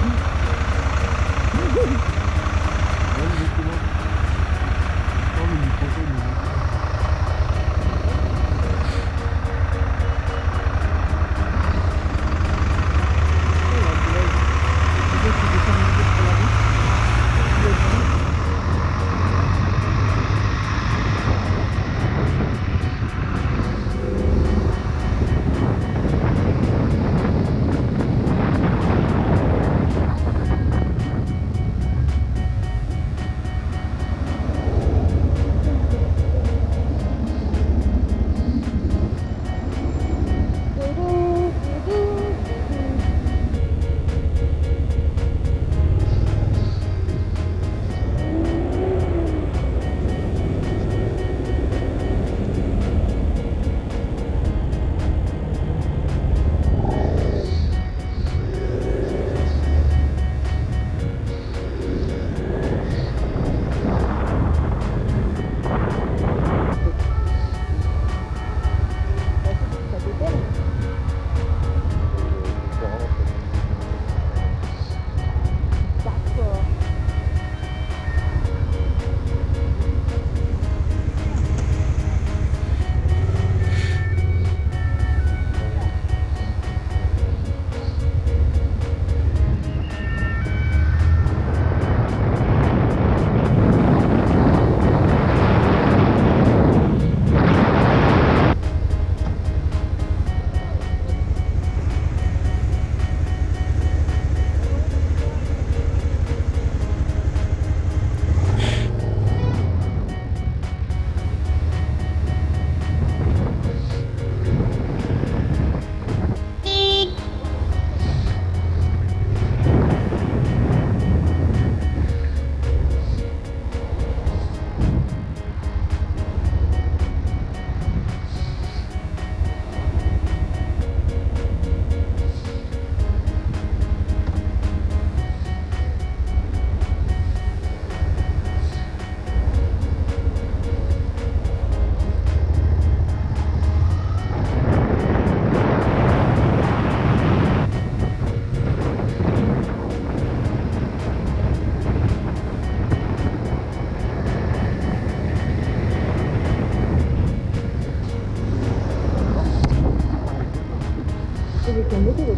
Thank you. 여기 경보도로